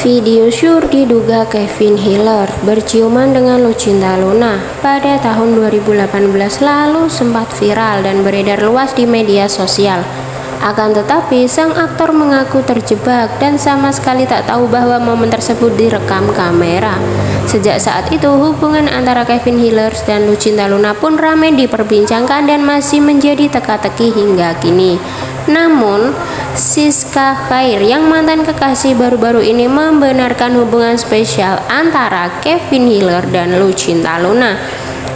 Video syur diduga Kevin Hiller berciuman dengan Lucinta Luna pada tahun 2018 lalu sempat viral dan beredar luas di media sosial. Akan tetapi, sang aktor mengaku terjebak dan sama sekali tak tahu bahwa momen tersebut direkam kamera. Sejak saat itu, hubungan antara Kevin Hiller dan Lucinta Luna pun ramai diperbincangkan dan masih menjadi teka-teki hingga kini. Namun, Siska Khair yang mantan kekasih baru-baru ini membenarkan hubungan spesial antara Kevin Hiller dan Lucinta Luna.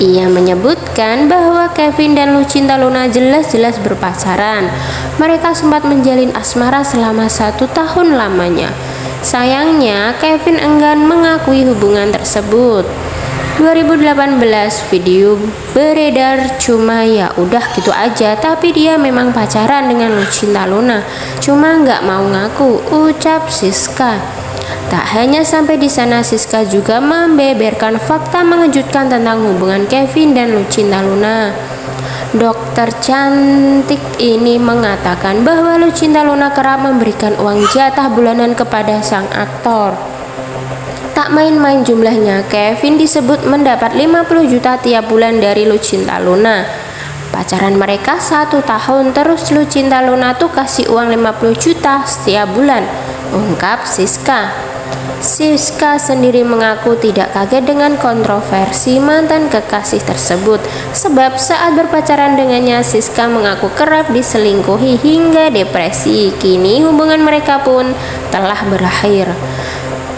Ia menyebutkan bahwa Kevin dan Lucinta Luna jelas-jelas berpacaran. Mereka sempat menjalin asmara selama satu tahun lamanya. Sayangnya, Kevin enggan mengakui hubungan tersebut. 2018 video beredar cuma ya udah gitu aja tapi dia memang pacaran dengan Lucinta Luna. Cuma nggak mau ngaku ucap Siska. Tak hanya sampai di sana Siska juga membeberkan fakta mengejutkan tentang hubungan Kevin dan Lucinta Luna. Dokter cantik ini mengatakan bahwa Lucinta Luna kerap memberikan uang jatah bulanan kepada sang aktor Tak main-main jumlahnya, Kevin disebut mendapat 50 juta tiap bulan dari Lucinta Luna. Pacaran mereka satu tahun terus Lucinta Luna tuh kasih uang 50 juta setiap bulan, ungkap Siska. Siska sendiri mengaku tidak kaget dengan kontroversi mantan kekasih tersebut sebab saat berpacaran dengannya Siska mengaku kerap diselingkuhi hingga depresi. Kini hubungan mereka pun telah berakhir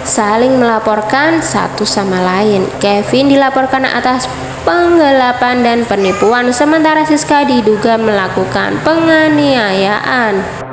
saling melaporkan satu sama lain. Kevin dilaporkan atas penggelapan dan penipuan, sementara Siska diduga melakukan penganiayaan.